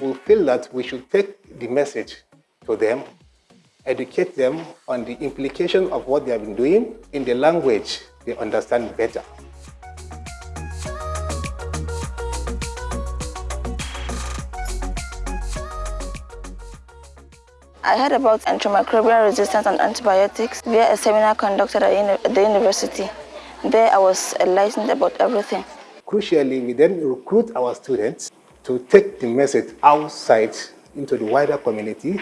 we feel that we should take the message to them, educate them on the implication of what they have been doing in the language they understand better. I heard about antimicrobial resistance and antibiotics via a seminar conducted at the university. There I was enlightened about everything. Crucially, we then recruit our students to take the message outside into the wider community.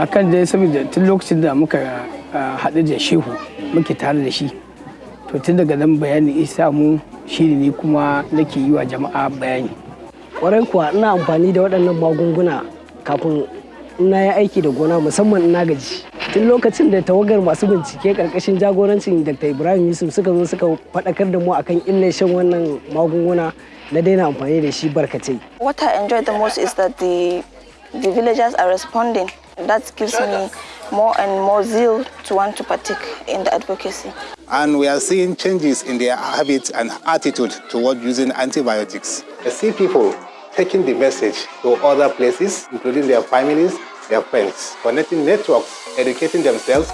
akan dai saboda tun lokacin da muka haɗu da shehu muke tare da shi to tun daga nan bayani isa mu shi ne kuma nake yi wa jama'a bayani ƙwarai kuwa ina amfani da waɗannan magunguna kafin ina yi aiki da gona musamman ina gaji. Tun lokacin da tawagar masu bincike ƙarƙashin jagorancin dr. Ibrahim yusuf suka zo suka faɗakar da mu akan illar shan wannan magunguna na daina amfani da shi barkatai. What i enjoy the most is that the the villagers are responding. That gives me more and more zeal to want to partake in the advocacy. And we are seeing changes in their habits and attitude toward using antibiotics. I see people taking the message to other places, including their families, their friends, connecting networks, educating themselves.